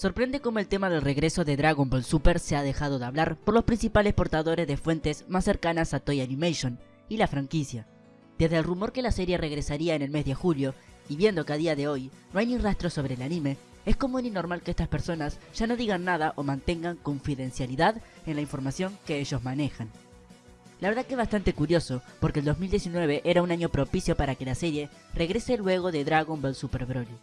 Sorprende cómo el tema del regreso de Dragon Ball Super se ha dejado de hablar por los principales portadores de fuentes más cercanas a Toy Animation y la franquicia. Desde el rumor que la serie regresaría en el mes de julio, y viendo que a día de hoy no hay ni rastro sobre el anime, es común y normal que estas personas ya no digan nada o mantengan confidencialidad en la información que ellos manejan. La verdad que es bastante curioso, porque el 2019 era un año propicio para que la serie regrese luego de Dragon Ball Super Broly.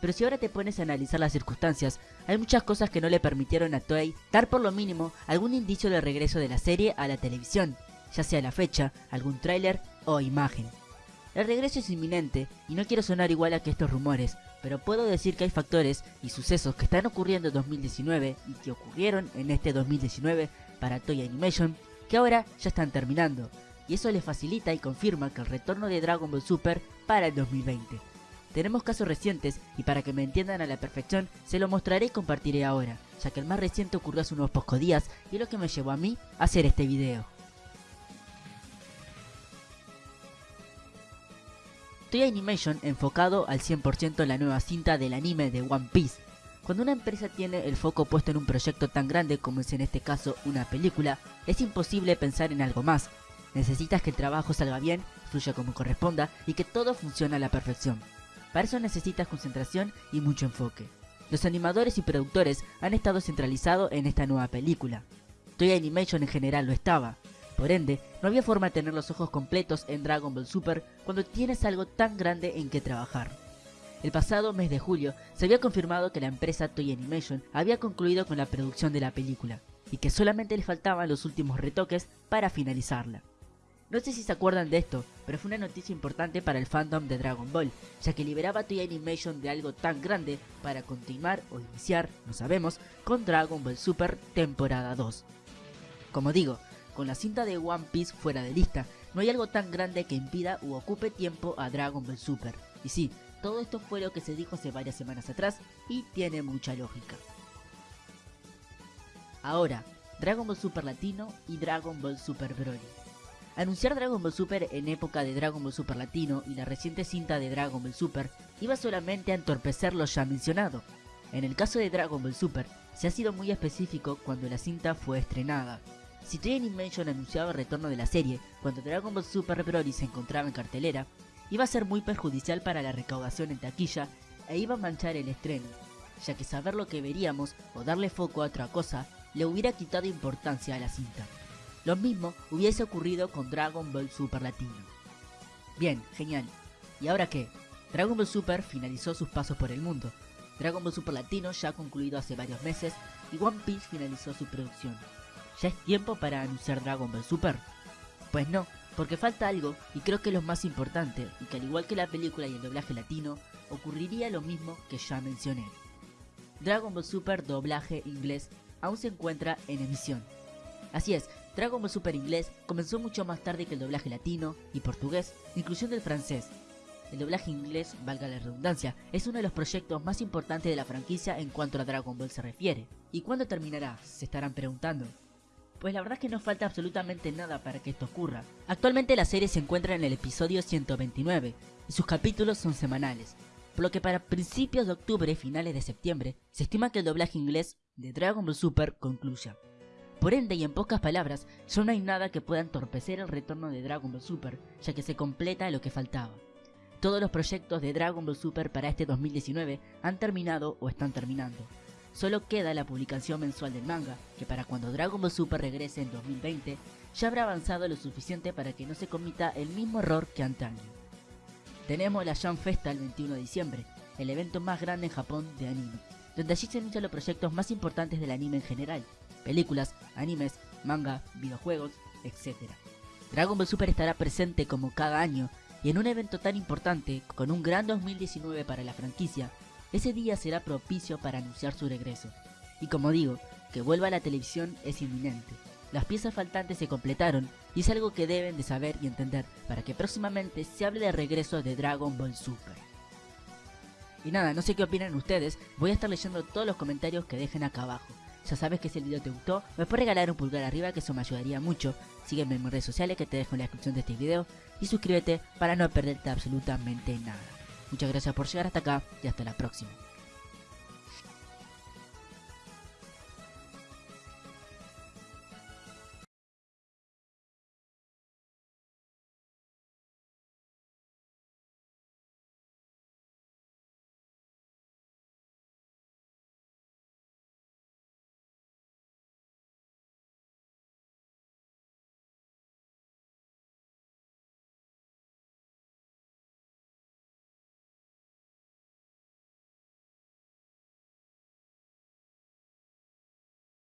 Pero si ahora te pones a analizar las circunstancias, hay muchas cosas que no le permitieron a Toei dar por lo mínimo algún indicio del regreso de la serie a la televisión, ya sea la fecha, algún tráiler o imagen. El regreso es inminente y no quiero sonar igual a que estos rumores, pero puedo decir que hay factores y sucesos que están ocurriendo en 2019 y que ocurrieron en este 2019 para Toy Animation que ahora ya están terminando, y eso les facilita y confirma que el retorno de Dragon Ball Super para el 2020. Tenemos casos recientes y para que me entiendan a la perfección se lo mostraré y compartiré ahora, ya que el más reciente ocurrió hace unos pocos días y es lo que me llevó a mí a hacer este video. Toy Animation enfocado al 100% en la nueva cinta del anime de One Piece. Cuando una empresa tiene el foco puesto en un proyecto tan grande como es en este caso una película, es imposible pensar en algo más. Necesitas que el trabajo salga bien, fluya como corresponda y que todo funcione a la perfección. Para eso necesitas concentración y mucho enfoque. Los animadores y productores han estado centralizados en esta nueva película. Toy Animation en general lo estaba, por ende, no había forma de tener los ojos completos en Dragon Ball Super cuando tienes algo tan grande en que trabajar. El pasado mes de julio se había confirmado que la empresa Toy Animation había concluido con la producción de la película y que solamente le faltaban los últimos retoques para finalizarla. No sé si se acuerdan de esto, pero fue una noticia importante para el fandom de Dragon Ball, ya que liberaba Toy Animation de algo tan grande para continuar o iniciar, no sabemos, con Dragon Ball Super temporada 2. Como digo, con la cinta de One Piece fuera de lista, no hay algo tan grande que impida u ocupe tiempo a Dragon Ball Super. Y sí, todo esto fue lo que se dijo hace varias semanas atrás y tiene mucha lógica. Ahora, Dragon Ball Super Latino y Dragon Ball Super Broly. Anunciar Dragon Ball Super en época de Dragon Ball Super Latino y la reciente cinta de Dragon Ball Super iba solamente a entorpecer lo ya mencionado. En el caso de Dragon Ball Super, se ha sido muy específico cuando la cinta fue estrenada, si Toy Animation anunciaba el retorno de la serie cuando Dragon Ball Super Broly se encontraba en cartelera, iba a ser muy perjudicial para la recaudación en taquilla e iba a manchar el estreno, ya que saber lo que veríamos o darle foco a otra cosa le hubiera quitado importancia a la cinta. Lo mismo hubiese ocurrido con Dragon Ball Super Latino. Bien, genial. ¿Y ahora qué? Dragon Ball Super finalizó sus pasos por el mundo. Dragon Ball Super Latino ya ha concluido hace varios meses y One Piece finalizó su producción. ¿Ya es tiempo para anunciar Dragon Ball Super? Pues no, porque falta algo y creo que es lo más importante y que al igual que la película y el doblaje latino, ocurriría lo mismo que ya mencioné. Dragon Ball Super doblaje inglés aún se encuentra en emisión. Así es, Dragon Ball Super inglés comenzó mucho más tarde que el doblaje latino y portugués, inclusión del francés. El doblaje inglés, valga la redundancia, es uno de los proyectos más importantes de la franquicia en cuanto a Dragon Ball se refiere. ¿Y cuándo terminará? Se estarán preguntando. Pues la verdad es que no falta absolutamente nada para que esto ocurra. Actualmente la serie se encuentra en el episodio 129 y sus capítulos son semanales, por lo que para principios de octubre y finales de septiembre se estima que el doblaje inglés de Dragon Ball Super concluya. Por ende y en pocas palabras, ya no hay nada que pueda entorpecer el retorno de Dragon Ball Super, ya que se completa lo que faltaba. Todos los proyectos de Dragon Ball Super para este 2019 han terminado o están terminando, Solo queda la publicación mensual del manga, que para cuando Dragon Ball Super regrese en 2020, ya habrá avanzado lo suficiente para que no se comita el mismo error que antaño. Tenemos la Jam Festa el 21 de diciembre, el evento más grande en Japón de anime, donde allí se anuncian los proyectos más importantes del anime en general, películas, animes, manga, videojuegos, etc. Dragon Ball Super estará presente como cada año y en un evento tan importante, con un gran 2019 para la franquicia, ese día será propicio para anunciar su regreso. Y como digo, que vuelva a la televisión es inminente. Las piezas faltantes se completaron y es algo que deben de saber y entender para que próximamente se hable de regreso de Dragon Ball Super. Y nada, no sé qué opinan ustedes, voy a estar leyendo todos los comentarios que dejen acá abajo. Ya sabes que si el video te gustó, me puedes regalar un pulgar arriba que eso me ayudaría mucho. Sígueme en mis redes sociales que te dejo en la descripción de este video y suscríbete para no perderte absolutamente nada. Muchas gracias por llegar hasta acá y hasta la próxima.